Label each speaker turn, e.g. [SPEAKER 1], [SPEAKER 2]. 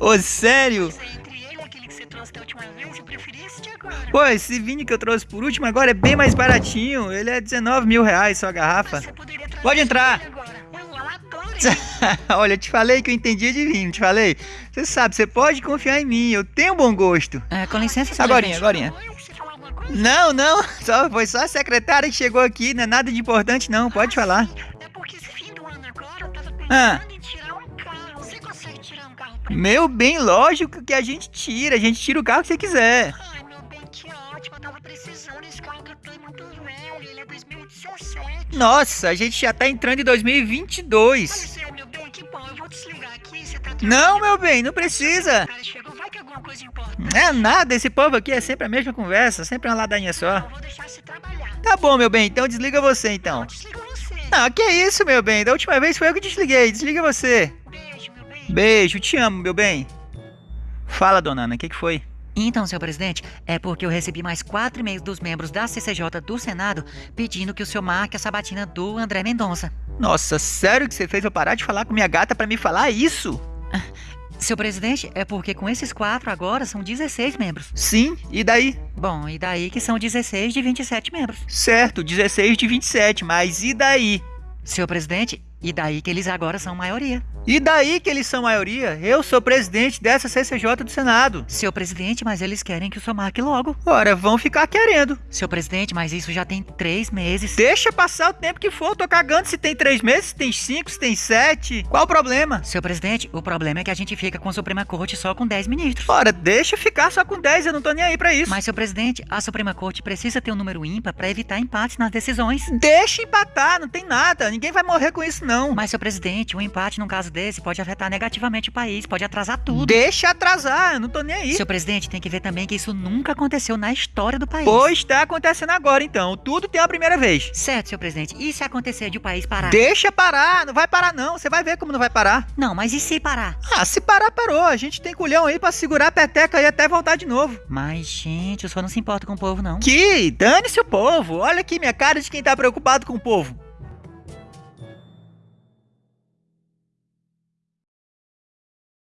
[SPEAKER 1] Ô, sério?
[SPEAKER 2] Isso aí, entre ele e aquele que você trouxe da última vez, eu preferi esse de agora.
[SPEAKER 1] Pô, esse vinho que eu trouxe por último agora é bem mais baratinho. Ele é 19 mil reais só a garrafa.
[SPEAKER 2] Você poderia trazer
[SPEAKER 1] Pode entrar. Olha, eu te falei que eu entendia de vinho, te falei. Você sabe, você pode confiar em mim, eu tenho bom gosto.
[SPEAKER 3] É, com licença, seu
[SPEAKER 1] Agorinha, agorinha.
[SPEAKER 2] Oi, você falou alguma coisa?
[SPEAKER 1] Não, não, só, foi só a secretária que chegou aqui, não é nada de importante não, pode falar.
[SPEAKER 2] É porque esse fim do ano agora eu tava pensando
[SPEAKER 1] Ah. Meu bem, lógico que a gente tira, a gente tira o carro que você quiser.
[SPEAKER 2] Ai, meu bem, que ótimo. Eu tava precisando. Esse carro muito. Ele é 2017.
[SPEAKER 1] Nossa, a gente já tá entrando em 2022.
[SPEAKER 2] Pois é, meu bem, que bom. Eu vou desligar aqui. Você tá
[SPEAKER 1] Não, meu bem, não precisa.
[SPEAKER 2] É.
[SPEAKER 1] Não é nada, esse povo aqui é sempre a mesma conversa, sempre uma ladainha só.
[SPEAKER 2] Eu vou deixar você trabalhar.
[SPEAKER 1] Tá bom, meu bem, então desliga você então.
[SPEAKER 2] Desliga você.
[SPEAKER 1] Não, que isso, meu bem, da última vez foi eu que desliguei, desliga você. Beijo, te amo, meu bem. Fala, dona Ana, o que, que foi?
[SPEAKER 3] Então, senhor presidente, é porque eu recebi mais quatro e-mails dos membros da CCJ do Senado pedindo que o senhor marque a sabatina do André Mendonça.
[SPEAKER 1] Nossa, sério que você fez eu parar de falar com minha gata pra me falar isso?
[SPEAKER 3] Seu presidente, é porque com esses quatro agora são 16 membros.
[SPEAKER 1] Sim, e daí?
[SPEAKER 3] Bom, e daí que são 16 de 27 membros.
[SPEAKER 1] Certo, 16 de 27, mas e daí?
[SPEAKER 3] Seu presidente, e daí que eles agora são maioria.
[SPEAKER 1] E daí que eles são maioria? Eu sou presidente dessa CCJ do Senado.
[SPEAKER 3] Seu presidente, mas eles querem que o senhor marque logo.
[SPEAKER 1] Ora, vão ficar querendo.
[SPEAKER 3] Seu presidente, mas isso já tem três meses.
[SPEAKER 1] Deixa passar o tempo que for, eu tô cagando se tem três meses, se tem cinco, se tem sete. Qual o problema?
[SPEAKER 3] Seu presidente, o problema é que a gente fica com a Suprema Corte só com 10 ministros.
[SPEAKER 1] Ora, deixa ficar só com 10, eu não tô nem aí pra isso.
[SPEAKER 3] Mas, seu presidente, a Suprema Corte precisa ter um número ímpar para evitar empates nas decisões.
[SPEAKER 1] Deixa empatar, não tem nada. Ninguém vai morrer com isso, não.
[SPEAKER 3] Mas, seu presidente, um empate num caso desse pode afetar negativamente o país, pode atrasar tudo.
[SPEAKER 1] Deixa atrasar, eu não tô nem aí.
[SPEAKER 3] Seu presidente tem que ver também que isso nunca aconteceu na história do país.
[SPEAKER 1] Pois tá acontecendo agora, então. Tudo tem a primeira vez.
[SPEAKER 3] Certo, seu presidente. E se acontecer de o país parar?
[SPEAKER 1] Deixa parar, não vai parar não. Você vai ver como não vai parar.
[SPEAKER 3] Não, mas e se parar?
[SPEAKER 1] Ah, se parar, parou. A gente tem culhão aí pra segurar a peteca aí até voltar de novo.
[SPEAKER 3] Mas, gente, o senhor não se importa com o povo, não.
[SPEAKER 1] Que? Dane-se o povo. Olha aqui minha cara de quem tá preocupado com o povo.